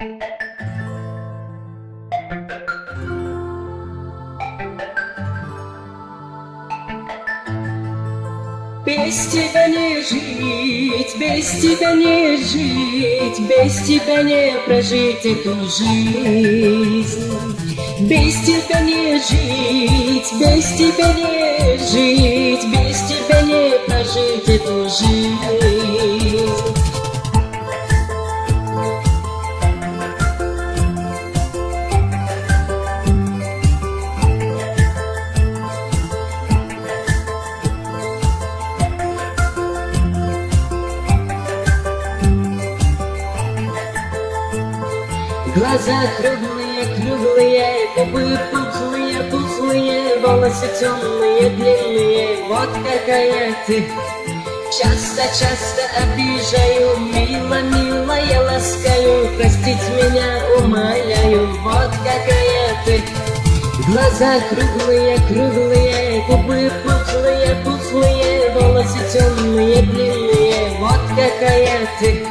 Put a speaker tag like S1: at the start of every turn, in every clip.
S1: Без тебя не жить, без тебя не жить, без тебя не прожить эту жизнь. Без тебя не жить, без тебя не жить, без тебя не прожить эту жизнь. Глаза круглые, круглые, губы пухлые, пухлые, волосы темные, длинные, вот какая ты. Часто-часто обижаю, мило, мило я ласкаю, простить меня умоляю, вот какая ты. Глаза круглые, круглые, губы пухлые, пухлые, волосы темные, длинные, вот какая ты.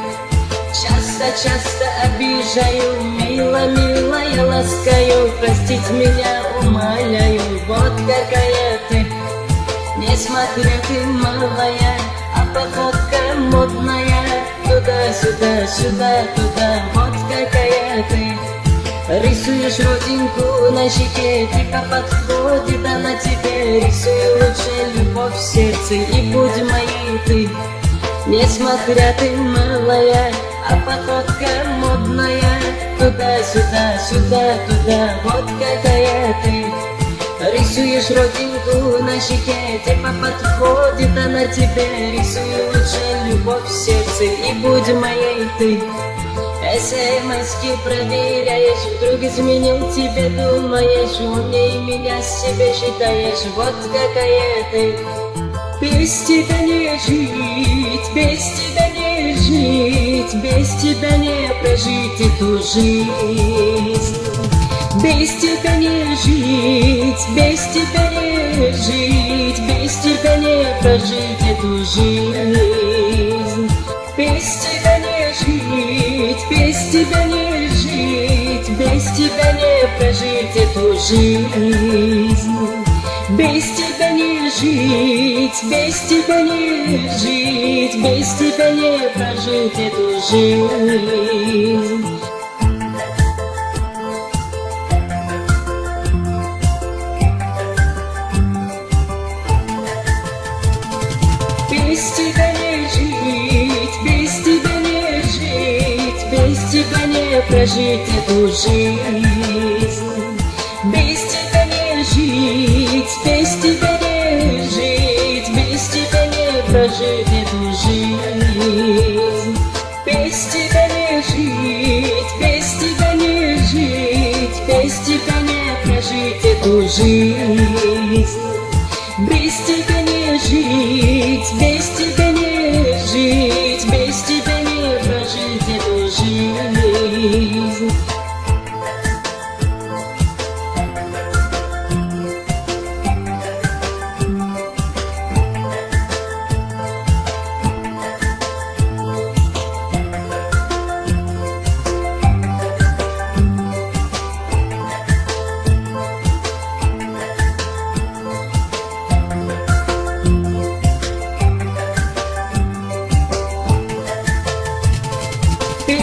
S1: Часто-часто обижаю, мило, мило я ласкаю, простить меня умоляю, вот какая ты. Несмотря ты малая, а походка модная, туда-сюда, сюда, туда, вот какая ты. Рисуешь родинку на щеке, типа подходит она тебе Рисуй лучше любовь в сердце и будь моей ты Несмотря ты малая, а походка модная Туда-сюда, сюда, туда, вот какая ты. Рисуешь родинку на щеке, типа подходит она тебе. Рисуй лучше любовь в сердце и будь моей ты. СМСки проверяешь, вдруг изменил тебе, думаешь Умнее меня себе считаешь, вот какая ты. Без тебя не жить, без тебя не жить Без тебя не прожить эту жизнь. Без тебя не жить, без тебя не жить Без тебя не прожить эту жизнь. Без тебя не жить, без тебя не жить Без тебя не прожить эту жизнь Без тебя не жить, без тебя не жить Без тебя не прожить эту жизнь Без тебя не жить, без тебя не жить, без тебя не прожить эту жизнь. Прожить эту жизнь. Без тебя не жить, без тебя не жить, без тебя не прожить эту жизнь.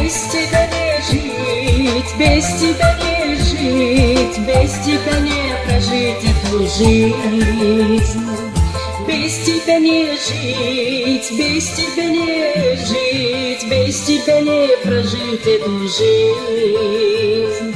S1: Без тебя не жить, без тебя не жить, без тебя не прожить эту жизнь. Без тебя не жить, без тебя не жить, без тебя не прожить эту жизнь.